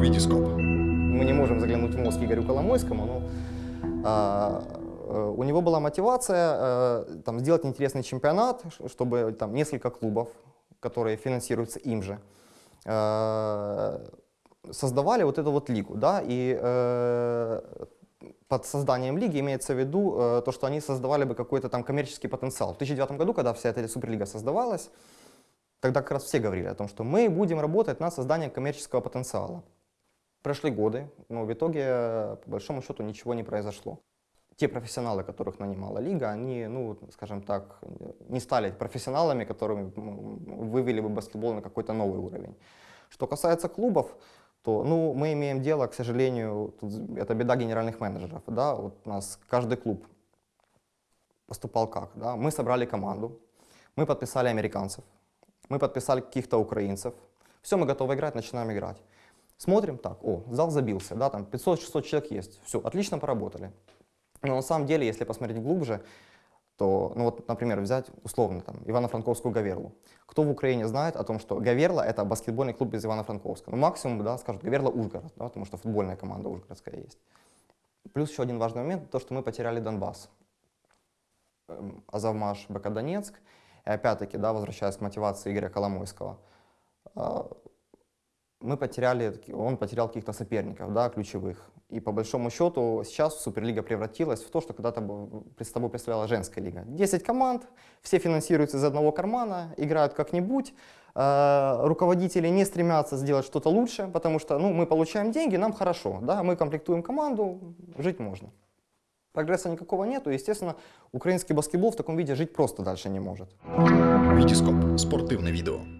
Витископ. Мы не можем заглянуть в мозг Игорю Коломойскому, но а, э, у него была мотивация э, там, сделать интересный чемпионат, чтобы там несколько клубов, которые финансируются им же, э, создавали вот эту вот лигу, да, и э, под созданием лиги имеется в виду э, то, что они создавали бы какой-то там коммерческий потенциал. В 2009 году, когда вся эта суперлига создавалась, тогда как раз все говорили о том, что мы будем работать над созданием коммерческого потенциала. Прошли годы, но в итоге, по большому счету, ничего не произошло. Те профессионалы, которых нанимала лига, они, ну, скажем так, не стали профессионалами, которыми м, вывели бы баскетбол на какой-то новый уровень. Что касается клубов, то ну, мы имеем дело, к сожалению, тут это беда генеральных менеджеров. Да? Вот у нас каждый клуб поступал как? Да? Мы собрали команду, мы подписали американцев, мы подписали каких-то украинцев. Все, мы готовы играть, начинаем играть. Смотрим, так, о, зал забился, да, там 500-600 человек есть. Все, отлично поработали. Но на самом деле, если посмотреть глубже, то, ну вот, например, взять условно там Ивано-Франковскую Гаверлу. Кто в Украине знает о том, что Гаверла это баскетбольный клуб из Ивано-Франковска? Ну, максимум, да, скажут Гаверла Ужгород, да, потому что футбольная команда ужгородская есть. Плюс еще один важный момент, то, что мы потеряли Донбасс. Эм, Азовмаш, БК Донецк. И опять-таки, да, возвращаясь к мотивации Игоря Коломойского, а, мы потеряли, он потерял каких-то соперников, да, ключевых. И по большому счету сейчас Суперлига превратилась в то, что когда-то был- пред собой представляла женская лига. 10 команд, все финансируются из одного кармана, играют как-нибудь. Э, Руководители не стремятся сделать что-то лучше, потому что ну, мы получаем деньги, нам хорошо, да, мы комплектуем команду, жить можно. Прогресса никакого нету, естественно, украинский баскетбол в таком виде жить просто дальше не может. Витископ. Спортивне відео.